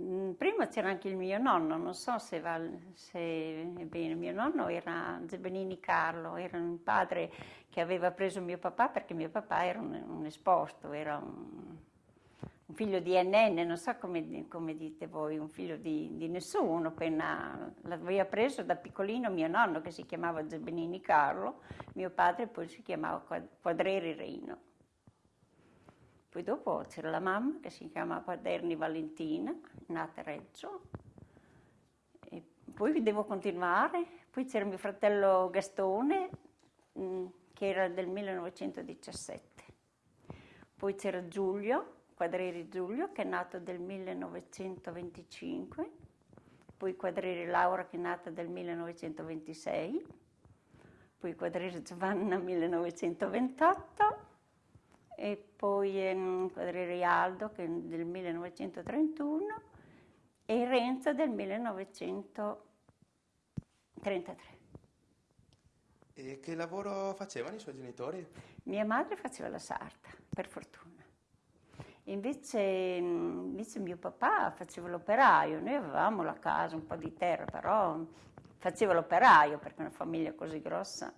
Mm, prima c'era anche il mio nonno, non so se, va, se è bene, mio nonno era Zebenini Carlo, era un padre che aveva preso mio papà perché mio papà era un, un esposto, era un, un, figlio di NN, non so come, come dite voi, un figlio di, di nessuno, appena l'aveva preso da piccolino mio nonno che si chiamava Zebenini Carlo, mio padre poi si chiamava Quadreri Reino. Poi dopo c'era la mamma che si chiama Quaderni Valentina, nata a Reggio. E poi devo continuare. Poi c'era mio fratello Gastone, mm, che era del 1917. Poi c'era Giulio, Quadreri Giulio, che è nato del 1925. Poi Quadreri Laura, che è nata del 1926. Poi Quadreri Giovanna, 1928 e poi ehm, Quadrere Aldo che del 1931 e Renzo del 1933. E che lavoro facevano i suoi genitori? Mia madre faceva la sarta, per fortuna. Invece, invece mio papà faceva l'operaio, noi avevamo la casa, un po' di terra, però faceva l'operaio perché una famiglia così grossa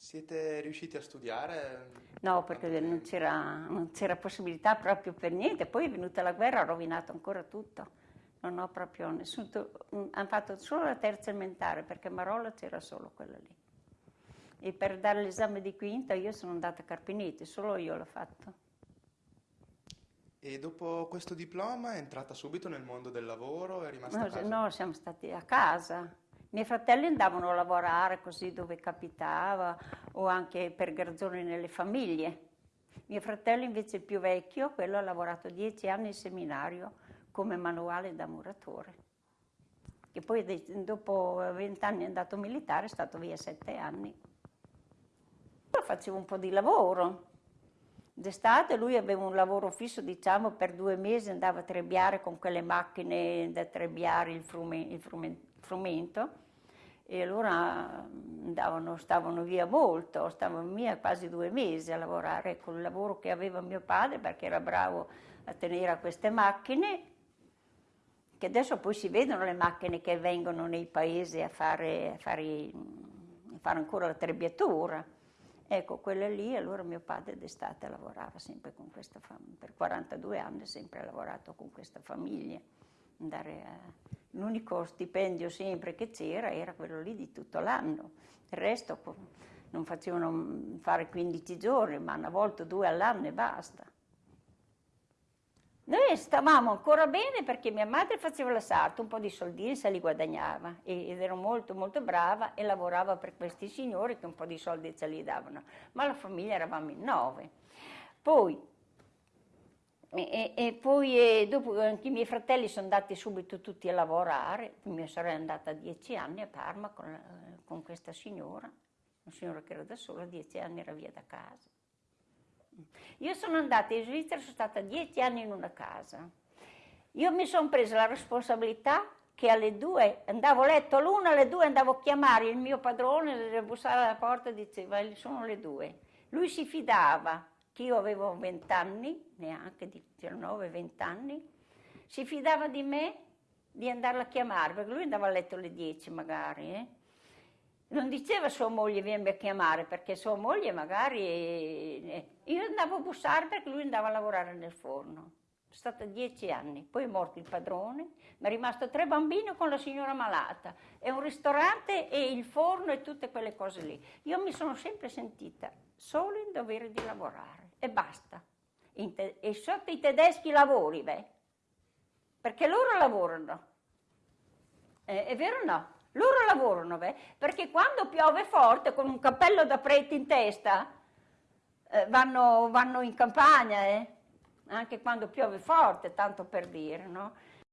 siete riusciti a studiare? No, perché non c'era possibilità proprio per niente. Poi è venuta la guerra, ha rovinato ancora tutto. Non ho proprio nessuno... Mm, hanno fatto solo la terza elementare, perché Marola c'era solo quella lì. E per dare l'esame di quinta io sono andata a Carpinetti, solo io l'ho fatto. E dopo questo diploma è entrata subito nel mondo del lavoro? È rimasta no, a casa? No, siamo stati a casa. Miei fratelli andavano a lavorare così dove capitava o anche per garzoni nelle famiglie. Mio fratello invece il più vecchio, quello ha lavorato dieci anni in seminario come manuale da muratore. Che poi dopo vent'anni è andato militare, è stato via sette anni. Io facevo un po' di lavoro. D'estate lui aveva un lavoro fisso, diciamo, per due mesi andava a trebbiare con quelle macchine da trebbiare il, frume, il frume, frumento e allora andavano, stavano via molto, stavano via quasi due mesi a lavorare con il lavoro che aveva mio padre perché era bravo a tenere a queste macchine che adesso poi si vedono le macchine che vengono nei paesi a fare, a fare, a fare ancora la trebbiatura. Ecco, quelle lì, allora mio padre d'estate lavorava sempre con questa famiglia, per 42 anni sempre ha lavorato con questa famiglia. A, L'unico stipendio sempre che c'era era quello lì di tutto l'anno, il resto non facevano fare 15 giorni, ma una volta due all'anno e basta. Noi stavamo ancora bene perché mia madre faceva la sarta, un po' di soldini se li guadagnava ed ero molto molto brava e lavorava per questi signori che un po' di soldi ce li davano, ma la famiglia eravamo in nove. Poi e, e, poi e dopo anche i miei fratelli sono andati subito tutti a lavorare, mia sorella è andata dieci anni a Parma con, con questa signora, una signora che era da sola, dieci anni era via da casa. Io sono andata in Svizzera, sono stata dieci anni in una casa. Io mi sono presa la responsabilità che alle due, andavo a letto all'una, alle due andavo a chiamare il mio padrone, bussare alla porta e diceva sono le due. Lui si fidava che io avevo 20 anni, neanche 19-20 anni, si fidava di me di andarla a chiamare, perché lui andava a letto alle 10 magari, eh? Non diceva sua moglie vieni a chiamare, perché sua moglie magari... Eh, io andavo a bussare perché lui andava a lavorare nel forno. È stata dieci anni, poi è morto il padrone, mi è rimasto tre bambini con la signora malata, e un ristorante e il forno e tutte quelle cose lì. Io mi sono sempre sentita solo in dovere di lavorare e basta. e sotto i tedeschi lavori, beh, perché loro lavorano. Eh, è vero o no? Loro lavorano, beh, perché quando piove forte con un cappello da prete in testa eh, vanno, vanno, in campagna, eh? anche quando piove forte, tanto per dire, no?